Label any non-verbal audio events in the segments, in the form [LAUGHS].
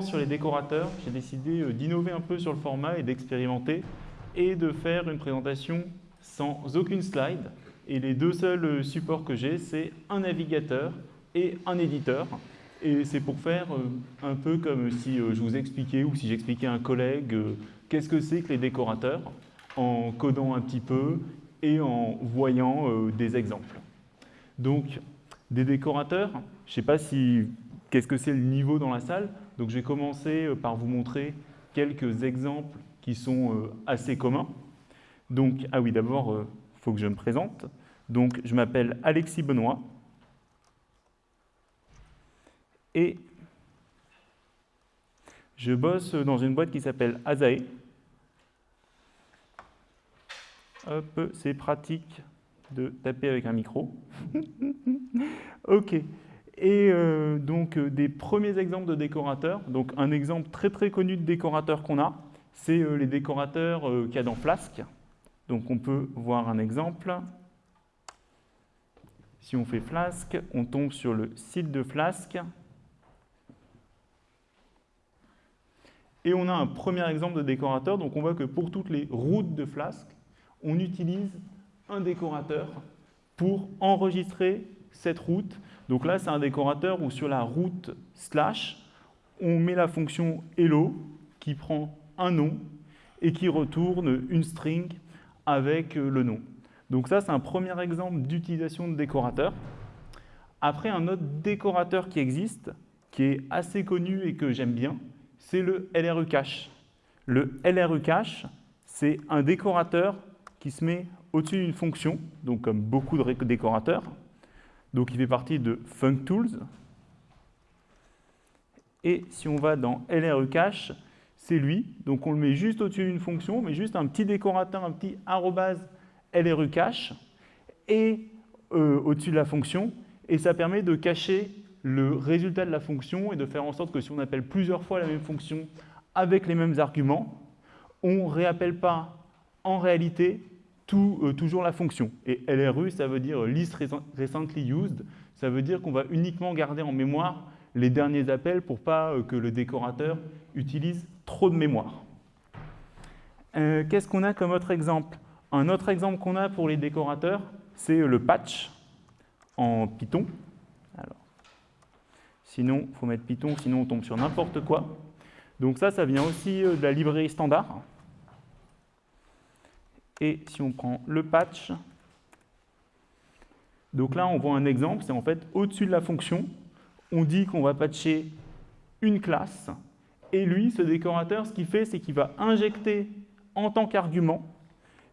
Sur les décorateurs, j'ai décidé euh, d'innover un peu sur le format et d'expérimenter et de faire une présentation sans aucune slide. Et les deux seuls euh, supports que j'ai, c'est un navigateur et un éditeur. Et c'est pour faire euh, un peu comme si je vous expliquais ou si j'expliquais à un collègue qu'est-ce que c'est que les décorateurs, en codant un petit peu et en voyant des exemples. Donc, des décorateurs, je ne sais pas si qu'est-ce que c'est le niveau dans la salle, donc je vais commencer euh, par vous montrer quelques exemples qui sont euh, assez communs. Donc, ah oui, d'abord, il euh, faut que je me présente. Donc, je m'appelle Alexis Benoît. Et je bosse dans une boîte qui s'appelle Azae. Hop, c'est pratique de taper avec un micro. [LAUGHS] ok. Et euh, donc euh, des premiers exemples de décorateurs. Donc un exemple très très connu de décorateur qu'on a, c'est euh, les décorateurs qu'il y a dans Flask. Donc on peut voir un exemple. Si on fait Flask, on tombe sur le site de Flask. Et on a un premier exemple de décorateur. Donc on voit que pour toutes les routes de Flask, on utilise un décorateur pour enregistrer cette route donc là, c'est un décorateur où sur la route slash, on met la fonction hello qui prend un nom et qui retourne une string avec euh, le nom. Donc ça, c'est un premier exemple d'utilisation de décorateur. Après, un autre décorateur qui existe, qui est assez connu et que j'aime bien, c'est le LRU cache. Le LRU cache, c'est un décorateur qui se met au-dessus d'une fonction, donc comme beaucoup de décorateurs, donc il fait partie de FuncTools. Et si on va dans LRE cache, c'est lui. Donc on le met juste au-dessus d'une fonction, mais juste un petit décorateur, un petit arrobase LRE cache, et euh, au-dessus de la fonction. Et ça permet de cacher le résultat de la fonction et de faire en sorte que si on appelle plusieurs fois la même fonction avec les mêmes arguments, on ne réappelle pas en réalité euh, toujours la fonction. Et LRU, ça veut dire list recently used, ça veut dire qu'on va uniquement garder en mémoire les derniers appels pour pas euh, que le décorateur utilise trop de mémoire. Euh, qu'est-ce qu'on a comme autre exemple? Un autre exemple qu'on a pour les décorateurs, c'est le patch en Python. Sinon, il faut mettre Python, sinon on tombe sur n'importe quoi. Donc ça, ça vient aussi de la librairie standard. Et si on prend le patch, donc là on voit un exemple, c'est en fait au-dessus de la fonction, on dit qu'on va patcher une classe, et lui, ce décorateur, ce qu'il fait, c'est qu'il va injecter en tant qu'argument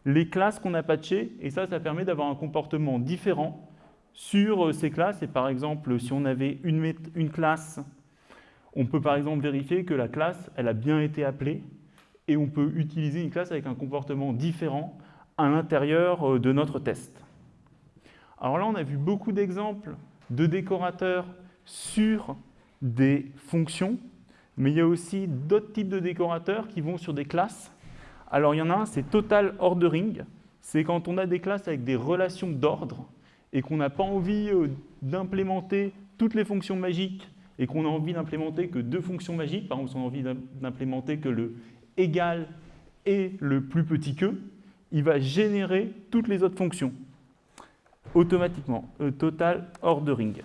les classes qu'on a patchées, et ça, ça permet d'avoir un comportement différent sur euh, ces classes. Et par exemple, si on avait une, une classe, on peut par exemple vérifier que la classe, elle a bien été appelée, et on peut utiliser une classe avec un comportement différent à l'intérieur euh, de notre test. Alors là, on a vu beaucoup d'exemples de décorateurs sur des fonctions, mais il y a aussi d'autres types de décorateurs qui vont sur des classes. Alors il y en a un, c'est Total Ordering. C'est quand on a des classes avec des relations d'ordre et qu'on n'a pas envie euh, d'implémenter toutes les fonctions magiques et qu'on a envie d'implémenter que deux fonctions magiques, par exemple, on a envie d'implémenter que le égal et le plus petit que, il va générer toutes les autres fonctions automatiquement. total ordering.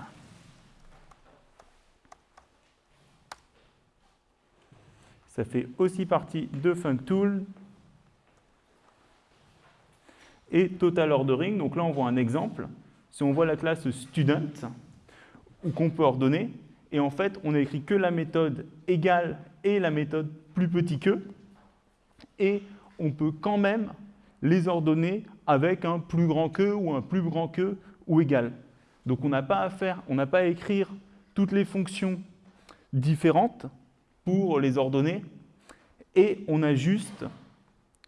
Ça fait aussi partie de FuncTool. Et total ordering, donc là on voit un exemple. Si on voit la classe student, qu'on peut ordonner, et en fait on a écrit que la méthode égale et la méthode plus petit que, et on peut quand même les ordonner avec un plus grand que ou un plus grand que ou égal. Donc on n'a pas à faire, on n'a pas à écrire toutes les fonctions différentes pour les ordonner et on a juste,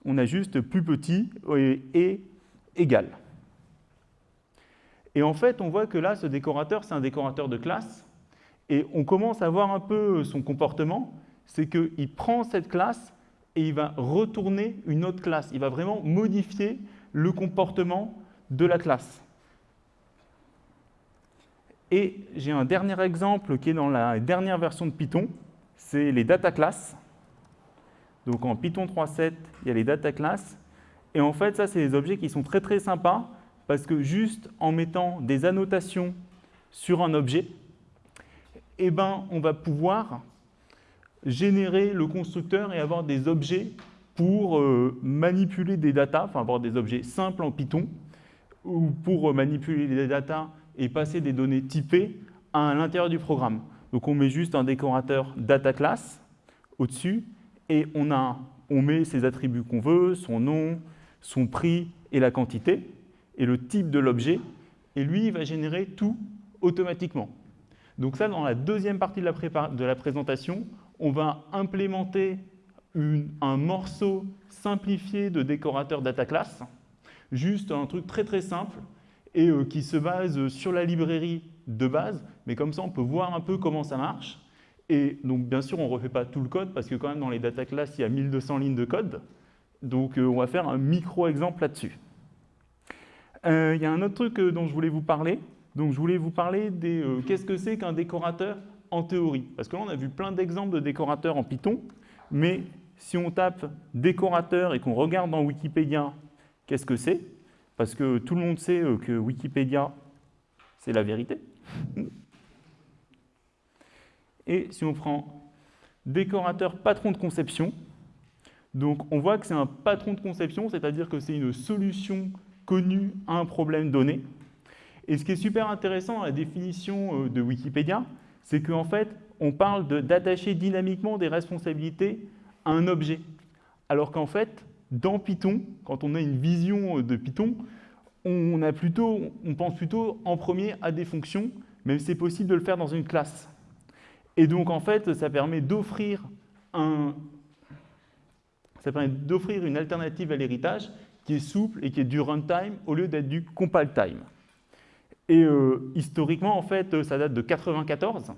on a juste plus petit et, et égal. Et en fait, on voit que là, ce décorateur, c'est un décorateur de classe et on commence à voir un peu son comportement, c'est qu'il prend cette classe et il va retourner une autre classe. Il va vraiment modifier le comportement de la classe. Et j'ai un dernier exemple qui est dans la dernière version de Python, c'est les data classes. Donc en Python 3.7, il y a les data classes. Et en fait, ça, c'est des objets qui sont très très sympas parce que juste en mettant des annotations sur un objet, eh ben, on va pouvoir générer le constructeur et avoir des objets pour euh, manipuler des datas, enfin avoir des objets simples en Python, ou pour manipuler les datas et passer des données typées à l'intérieur du programme. Donc on met juste un décorateur data class au-dessus et on, a, on met ses attributs qu'on veut, son nom, son prix et la quantité, et le type de l'objet, et lui, il va générer tout automatiquement. Donc ça, dans la deuxième partie de la, de la présentation, on va implémenter un morceau simplifié de décorateur data class, juste un truc très très simple, et euh, qui se base sur la librairie de base, mais comme ça on peut voir un peu comment ça marche. Et donc bien sûr on ne refait pas tout le code, parce que quand même dans les data class il y a 1200 lignes de code, donc euh, on va faire un micro-exemple là-dessus. Euh, il y a un autre truc dont je voulais vous parler, donc je voulais vous parler des qu'est-ce que c'est qu'un décorateur en théorie. Parce que là on a vu plein d'exemples de décorateurs en Python, mais si on tape décorateur et qu'on regarde dans Wikipédia qu'est-ce que c'est, parce que tout le monde sait euh, que Wikipédia, c'est la vérité. Et si on prend décorateur patron de conception, donc on voit que c'est un patron de conception, c'est-à-dire que c'est une solution connue à un problème donné. Et ce qui est super intéressant la définition euh, de Wikipédia, c'est qu'en fait, on parle d'attacher dynamiquement des responsabilités à un objet. Alors qu'en fait, dans Python, quand on a une vision de Python, on pense plutôt en premier à des fonctions, même si c'est possible de le faire dans une classe. Et donc, en fait, ça permet d'offrir un, ça permet d'offrir une alternative à l'héritage qui est souple et qui est du runtime au lieu d'être du compile time. Et euh, historiquement, en fait, ça date de 94.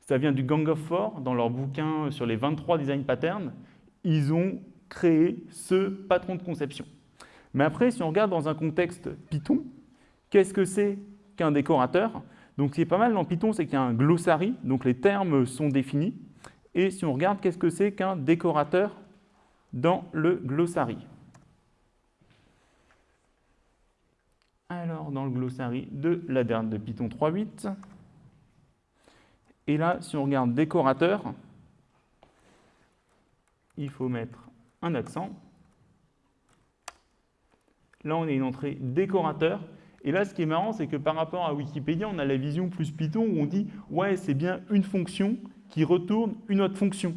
Ça vient du Gang of Four, dans leur bouquin sur les 23 design patterns. Ils ont créer ce patron de conception. Mais après, si on regarde dans un contexte Python, qu'est-ce que c'est qu'un décorateur? Donc ce qui est pas mal dans Python, c'est qu'il y a un glossary, donc les termes sont définis. Et si on regarde qu'est-ce que c'est qu'un décorateur dans le glossary? Alors, dans le glossary de la dernière de Python 3.8, et là, si on regarde décorateur, il faut mettre un accent. Là, on a une entrée décorateur. Et là, ce qui est marrant, c'est que par rapport à Wikipédia, on a la vision plus Python où on dit « ouais, c'est bien une fonction qui retourne une autre fonction ».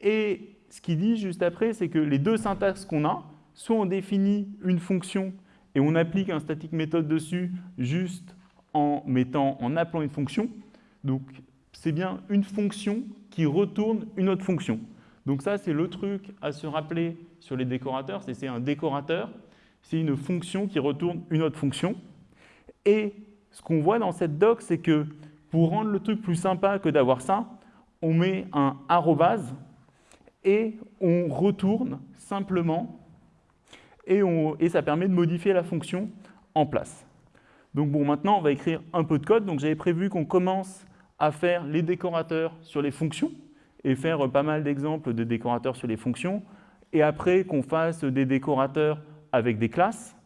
Et ce qu'il dit juste après, c'est que les deux syntaxes qu'on a, soit on définit une fonction et on applique un static méthode dessus juste en, mettant, en appelant une fonction. Donc, c'est bien une fonction qui retourne une autre fonction. Donc ça, c'est le truc à se rappeler sur les décorateurs, c'est un décorateur, c'est une fonction qui retourne une autre fonction. Et ce qu'on voit dans cette doc, c'est que pour rendre le truc plus sympa que d'avoir ça, on met un arrobase et on retourne simplement et, ça permet de modifier la fonction en place. Donc bon, maintenant, on va écrire un peu de code. Donc j'avais prévu qu'on commence à faire les décorateurs sur les fonctions et faire pas mal d'exemples de décorateurs sur les fonctions, et après qu'on fasse des décorateurs avec des classes,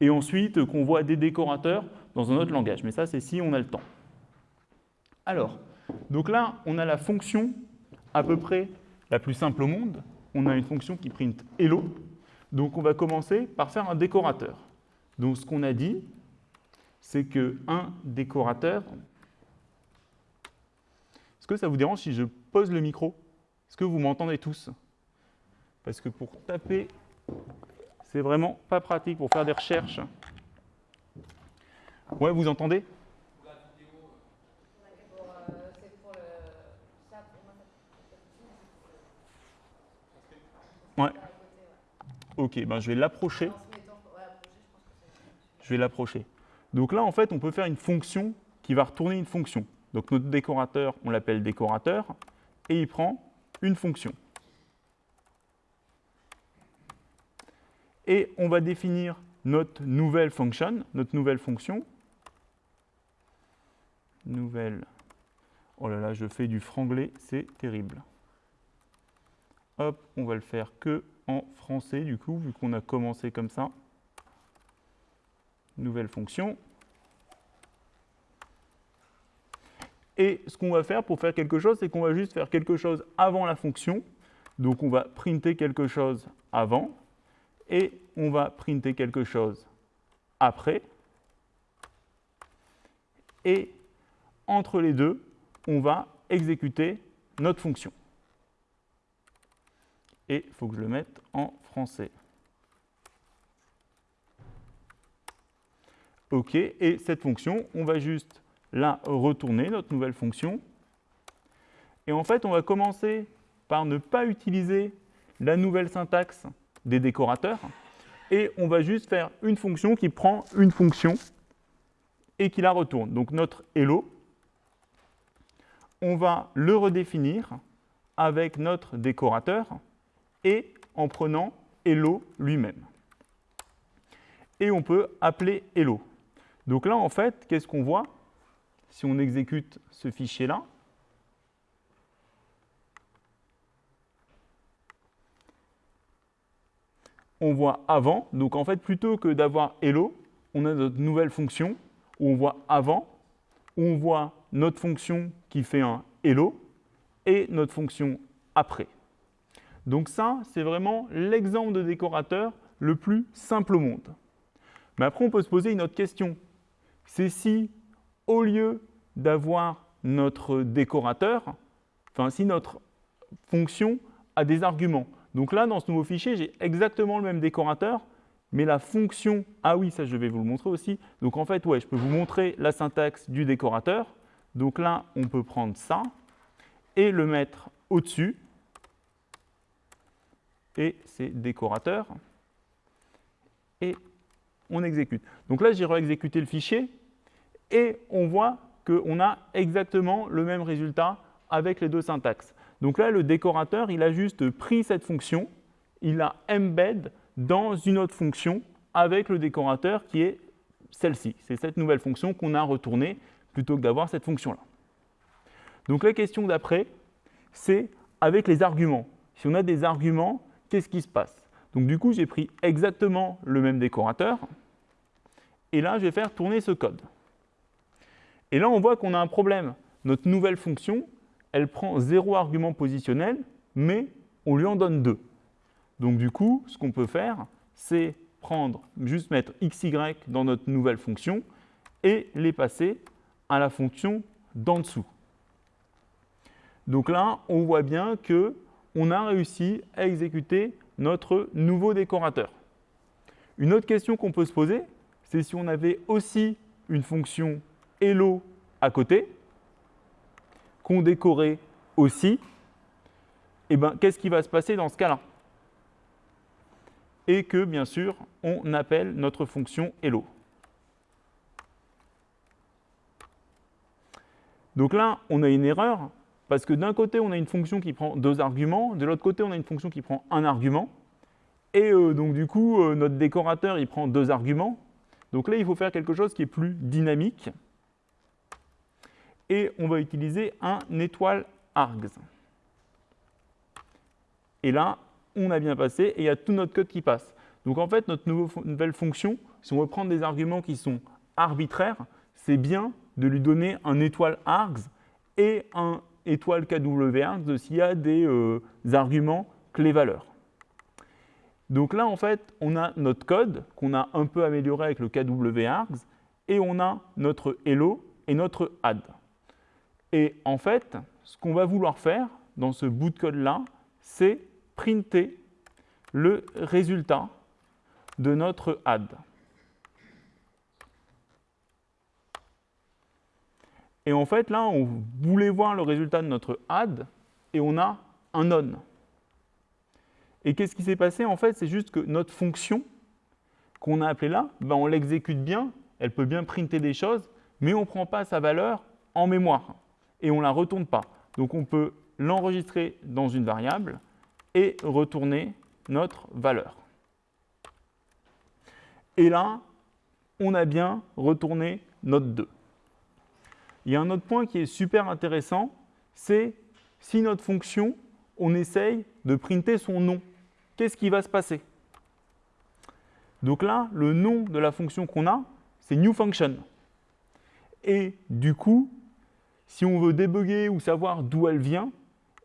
et ensuite qu'on voit des décorateurs dans un autre langage. Mais ça, c'est si on a le temps. Alors, donc là, on a la fonction à peu près la plus simple au monde. On a une fonction qui print hello. Donc on va commencer par faire un décorateur. Donc ce qu'on a dit, c'est qu'un décorateur, que ça vous dérange si je pose le micro? Est-ce que vous m'entendez tous? Parce que pour taper, c'est vraiment pas pratique pour faire des recherches. Ouais, vous entendez? Ouais. Ok, ben je vais l'approcher. Je vais l'approcher. Donc là, en fait, on peut faire une fonction qui va retourner une fonction. Donc notre décorateur, on l'appelle décorateur, et il prend une fonction. Et on va définir notre nouvelle fonction, notre nouvelle fonction. Nouvelle. Oh là là, je fais du franglais, c'est terrible. Hop, on va le faire que français du coup, vu qu'on a commencé comme ça. Nouvelle fonction. Et ce qu'on va faire pour faire quelque chose, c'est qu'on va juste faire quelque chose avant la fonction. Donc on va printer quelque chose avant et on va printer quelque chose après. Et entre les deux, on va exécuter notre fonction. Et il faut que je le mette en français. OK, et cette fonction, on va juste la retourner, notre nouvelle fonction. Et en fait, on va commencer par ne pas utiliser la nouvelle syntaxe des décorateurs, et on va juste faire une fonction qui prend une fonction et qui la retourne. Donc notre hello, on va le redéfinir avec notre décorateur et en prenant hello lui-même. Et on peut appeler hello. Donc là, en fait, qu'est-ce qu'on voit si on exécute ce fichier-là? On voit avant, donc en fait, plutôt que d'avoir hello, on a notre nouvelle fonction où on voit avant, où on voit notre fonction qui fait un hello et notre fonction après. Donc ça, c'est vraiment l'exemple de décorateur le plus simple au monde. Mais après, on peut se poser une autre question. C'est si, au lieu d'avoir notre décorateur, enfin si notre fonction a des arguments. Donc là, dans ce nouveau fichier, j'ai exactement le même décorateur, mais la fonction, ah oui, ça je vais vous le montrer aussi. Donc en fait, ouais, je peux vous montrer la syntaxe du décorateur. Donc là, on peut prendre ça et le mettre au-dessus. Et c'est décorateur. Et on exécute. Donc là, j'ai réexécuté le fichier et on voit qu'on a exactement le même résultat avec les deux syntaxes. Donc là, le décorateur, il a juste pris cette fonction, il la embed dans une autre fonction avec le décorateur qui est celle-ci. C'est cette nouvelle fonction qu'on a retournée plutôt que d'avoir cette fonction-là. Donc la question d'après, c'est avec les arguments. Si on a des arguments, qu'est-ce qui se passe? Donc du coup, j'ai pris exactement le même décorateur, et là, je vais faire tourner ce code. Et là, on voit qu'on a un problème. Notre nouvelle fonction, elle prend zéro argument positionnel, mais on lui en donne deux. Donc du coup, ce qu'on peut faire, c'est prendre, juste mettre xy dans notre nouvelle fonction et les passer à la fonction d'en dessous. Donc là, on voit bien qu'on a réussi à exécuter notre nouveau décorateur. Une autre question qu'on peut se poser, c'est si on avait aussi une fonction hello à côté, qu'on décorait aussi, eh ben, qu'est-ce qui va se passer dans ce cas-là? Et que, bien sûr, on appelle notre fonction hello. Donc là, on a une erreur, parce que d'un côté, on a une fonction qui prend deux arguments, de l'autre côté, on a une fonction qui prend un argument, et euh, donc du coup, euh, notre décorateur, il prend deux arguments. Donc là, il faut faire quelque chose qui est plus dynamique et on va utiliser un étoile args. Et là, on a bien passé et il y a tout notre code qui passe. Donc en fait, notre nouvelle fonction, si on veut prendre des arguments qui sont arbitraires, c'est bien de lui donner un étoile args et un étoile kwargs s'il y a des euh, arguments clé-valeurs. Donc là, en fait, on a notre code qu'on a un peu amélioré avec le kwargs et on a notre hello et notre add. Et en fait, ce qu'on va vouloir faire dans ce bout de code-là, c'est printer le résultat de notre add. Et en fait, là, on voulait voir le résultat de notre add et on a un on. Et qu'est-ce qui s'est passé En fait, c'est juste que notre fonction qu'on a appelée là, ben, on l'exécute bien, elle peut bien printer des choses, mais on ne prend pas sa valeur en mémoire et on ne la retourne pas. Donc on peut l'enregistrer dans une variable et retourner notre valeur. Et là, on a bien retourné notre 2. Il y a un autre point qui est super intéressant, c'est si notre fonction, on essaye de printer son nom, qu'est-ce qui va se passer? Donc là, le nom de la fonction qu'on a, c'est newFunction. Et du coup, si on veut débugger ou savoir d'où elle vient,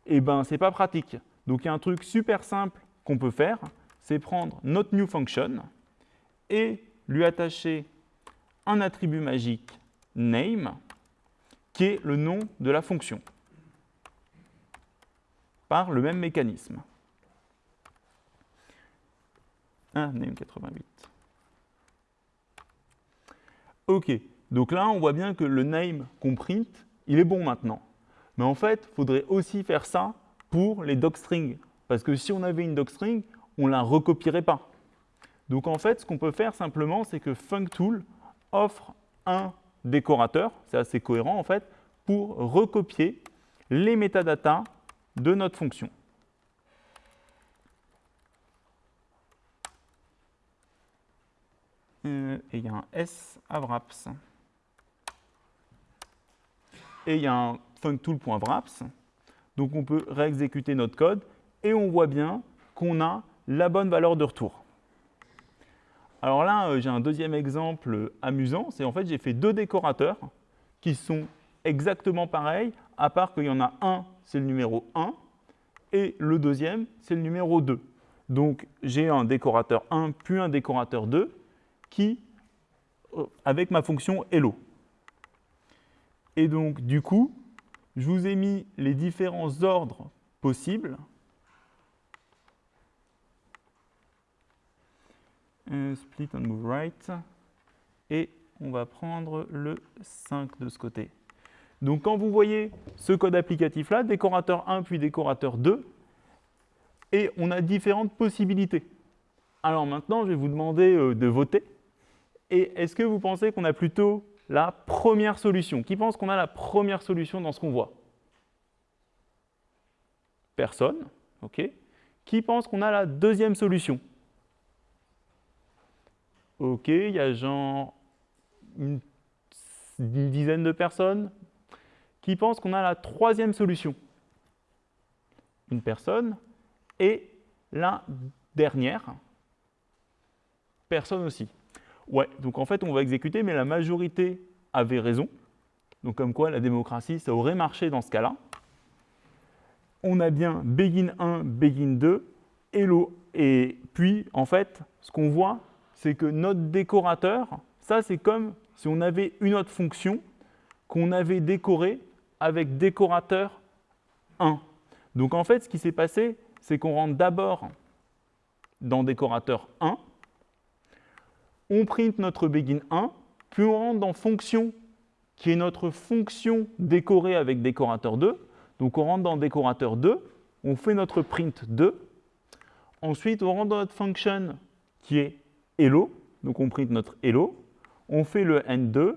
eh ben, ce n'est pas pratique. Donc il y a un truc super simple qu'on peut faire, c'est prendre notre newFunction et lui attacher un attribut magique name, qui est le nom de la fonction, par le même mécanisme. Ah, name 88. OK, donc là, on voit bien que le name qu'on print, il est bon maintenant. Mais en fait, il faudrait aussi faire ça pour les docstrings. Parce que si on avait une docstring, on ne la recopierait pas. Donc en fait, ce qu'on peut faire simplement, c'est que FuncTool offre un décorateur, c'est assez cohérent en fait, pour recopier les métadatas de notre fonction. Euh, et il y a un S à wraps. Et il y a un functool.wraps. Donc on peut réexécuter notre code et on voit bien qu'on a la bonne valeur de retour. Alors là, euh, j'ai un deuxième exemple amusant, c'est en fait j'ai fait deux décorateurs qui sont exactement pareils, à part qu'il y en a un, c'est le numéro 1, et le deuxième, c'est le numéro 2. Donc j'ai un décorateur 1 puis un décorateur 2 qui, euh, avec ma fonction hello. Et donc du coup, je vous ai mis les différents ordres possibles split and move right. Et on va prendre le 5 de ce côté. Donc quand vous voyez ce code applicatif-là, décorateur 1 puis décorateur 2, et on a différentes possibilités. Alors maintenant, je vais vous demander euh, de voter. Et est-ce que vous pensez qu'on a plutôt la première solution? Qui pense qu'on a la première solution dans ce qu'on voit? Personne. OK. Qui pense qu'on a la deuxième solution? Ok, il y a genre une, dizaine de personnes qui pensent qu'on a la troisième solution. Une personne. Et la dernière, personne aussi. Ouais, donc en fait, on va exécuter, mais la majorité avait raison. Donc comme quoi, la démocratie, ça aurait marché dans ce cas-là. On a bien begin 1, begin 2, hello, et puis, en fait, ce qu'on voit, c'est que notre décorateur, ça c'est comme si on avait une autre fonction qu'on avait décorée avec décorateur 1. Donc en fait, ce qui s'est passé, c'est qu'on rentre d'abord dans décorateur 1, on print notre begin 1, puis on rentre dans fonction, qui est notre fonction décorée avec décorateur 2. Donc on rentre dans décorateur 2, on fait notre print 2. Ensuite, on rentre dans notre function qui est hello, donc on print notre hello, on fait le N2,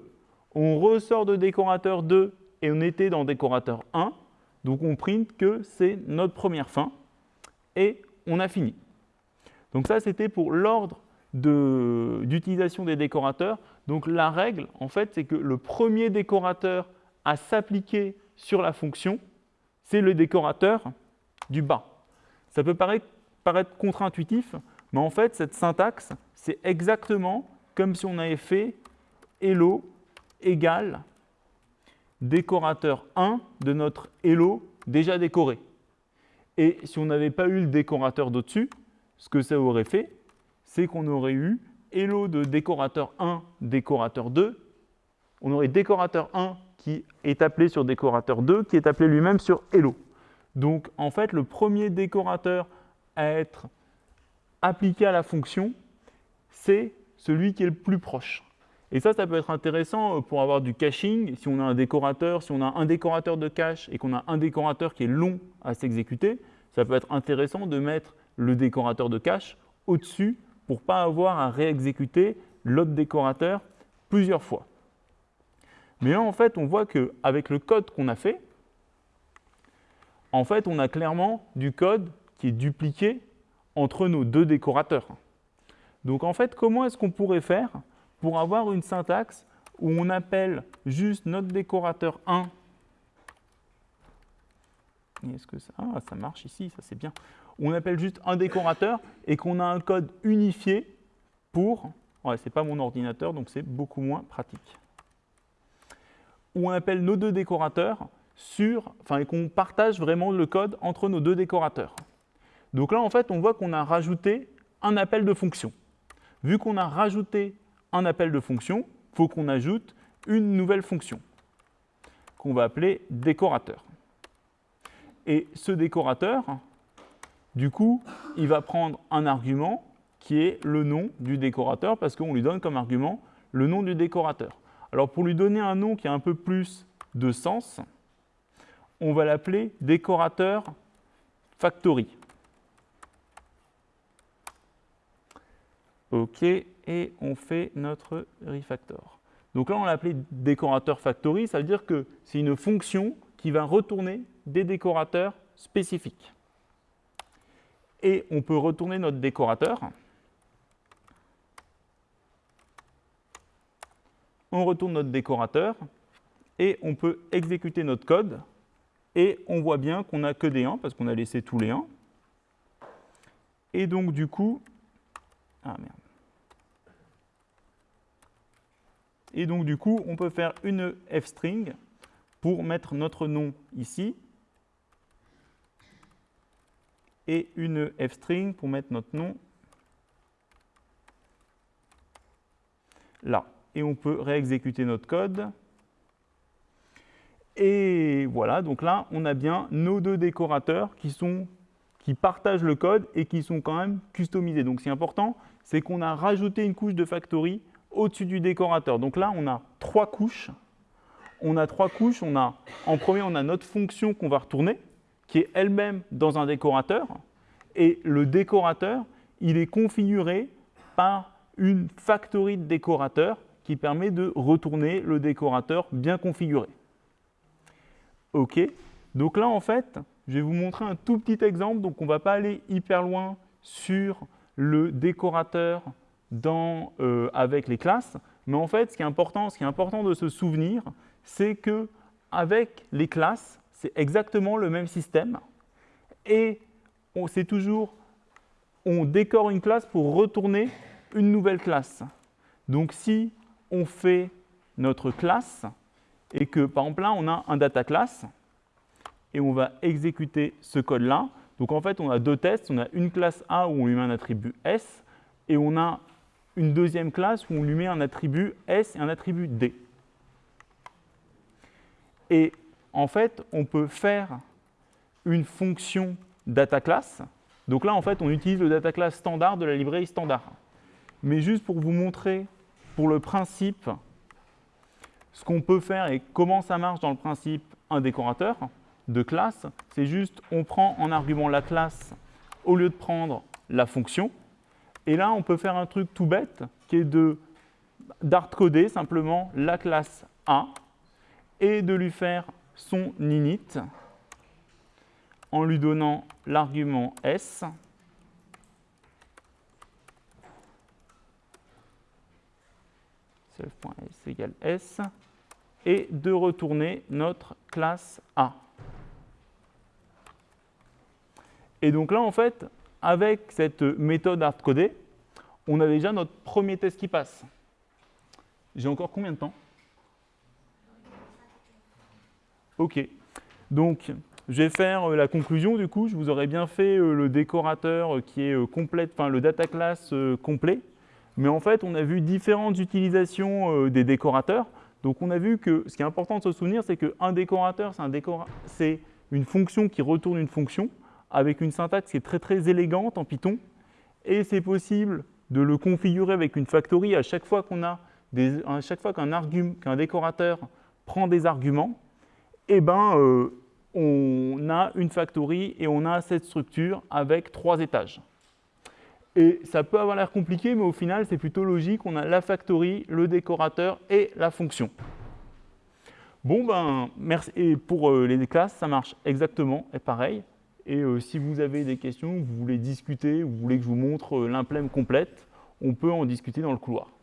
on ressort de décorateur 2 et on était dans décorateur 1, donc on print que c'est notre première fin et on a fini. Donc ça, c'était pour l'ordre d'utilisation des décorateurs. Donc la règle, en fait, c'est que le premier décorateur à s'appliquer sur la fonction, c'est le décorateur du bas. Ça peut paraître, paraître contre-intuitif, mais en fait, cette syntaxe, c'est exactement comme si on avait fait hello égale décorateur 1 de notre hello déjà décoré. Et si on n'avait pas eu le décorateur d'au-dessus, ce que ça aurait fait, c'est qu'on aurait eu hello de décorateur 1, décorateur 2. On aurait décorateur 1 qui est appelé sur décorateur 2, qui est appelé lui-même sur hello. Donc en fait, le premier décorateur à être appliqué à la fonction, c'est celui qui est le plus proche. Et ça, ça peut être intéressant euh, pour avoir du caching. Si on a un décorateur, si on a un décorateur de cache et qu'on a un décorateur qui est long à s'exécuter, ça peut être intéressant de mettre le décorateur de cache au-dessus pour ne pas avoir à réexécuter l'autre décorateur plusieurs fois. Mais là, en fait, on voit qu'avec le code qu'on a fait, en fait, on a clairement du code qui est dupliqué entre nos deux décorateurs. Donc en fait, comment est-ce qu'on pourrait faire pour avoir une syntaxe où on appelle juste notre décorateur 1. Est-ce ah, ça marche ici, ça c'est bien. On appelle juste un décorateur et qu'on a un code unifié pour, ouais, c'est pas mon ordinateur donc c'est beaucoup moins pratique. Où on appelle nos deux décorateurs sur, enfin et qu'on partage vraiment le code entre nos deux décorateurs. Donc là en fait on voit qu'on a rajouté un appel de fonction. Vu qu'on a rajouté un appel de fonction, il faut qu'on ajoute une nouvelle fonction qu'on va appeler décorateur. Et ce décorateur, du coup, il va prendre un argument qui est le nom du décorateur parce qu'on lui donne comme argument le nom du décorateur. Alors pour lui donner un nom qui a un peu plus de sens, on va l'appeler décorateur factory. OK, et on fait notre refactor. Donc là, on l'a appelé décorateur factory, ça veut dire que c'est une fonction qui va retourner des décorateurs spécifiques. Et on peut retourner notre décorateur. On retourne notre décorateur et on peut exécuter notre code. Et on voit bien qu'on n'a que des 1 parce qu'on a laissé tous les 1. Et donc, du coup, ah merde. Et donc, du coup, on peut faire une f-string pour mettre notre nom ici et une f-string pour mettre notre nom là. Et on peut réexécuter notre code. Et voilà, donc là, on a bien nos deux décorateurs qui, sont, qui partagent le code et qui sont quand même customisés. Donc, c'est important, c'est qu'on a rajouté une couche de factory au-dessus du décorateur. Donc là, on a trois couches. On a trois couches. On a, en premier, on a notre fonction qu'on va retourner, qui est elle-même dans un décorateur. Et le décorateur, il est configuré par une factory de décorateur qui permet de retourner le décorateur bien configuré. OK. Donc là, en fait, je vais vous montrer un tout petit exemple. Donc, on ne va pas aller hyper loin sur le décorateur dans, euh, avec les classes. Mais en fait, ce qui est important, ce qui est important de se souvenir, c'est que avec les classes, c'est exactement le même système. Et c'est toujours, on décore une classe pour retourner une nouvelle classe. Donc si on fait notre classe et que par exemple là, on a un data class et on va exécuter ce code-là. Donc en fait, on a deux tests. On a une classe A où on lui met un attribut S et on a une deuxième classe où on lui met un attribut S et un attribut D. Et en fait, on peut faire une fonction data class. Donc là, en fait, on utilise le data class standard de la librairie standard. Mais juste pour vous montrer, pour le principe, ce qu'on peut faire et comment ça marche dans le principe un décorateur de classe, c'est juste on prend en argument la classe au lieu de prendre la fonction. Et là, on peut faire un truc tout bête qui est de d'hardcoder simplement la classe A et de lui faire son init en lui donnant l'argument S self.s égale S et de retourner notre classe A. Et donc là, en fait, avec cette méthode hardcodée, on a déjà notre premier test qui passe. J'ai encore combien de temps? OK. Donc, je vais faire euh, la conclusion du coup. Je vous aurais bien fait euh, le décorateur qui est euh, complet, enfin le data class complet. Mais en fait, on a vu différentes utilisations des décorateurs. Donc, on a vu que ce qui est important de se souvenir, c'est qu'un décorateur, c'est une fonction qui retourne une fonction avec une syntaxe qui est très très élégante en Python. Et c'est possible de le configurer avec une factory à chaque fois qu'on a à chaque fois qu'un décorateur prend des arguments, eh ben, euh, on a une factory et on a cette structure avec trois étages. Et ça peut avoir l'air compliqué, mais au final, c'est plutôt logique. On a la factory, le décorateur et la fonction. Bon, ben, merci. Et pour euh, les classes, ça marche exactement et pareil. Et euh, si vous avez des questions, vous voulez discuter, vous voulez que je vous montre l'implème complète, on peut en discuter dans le couloir.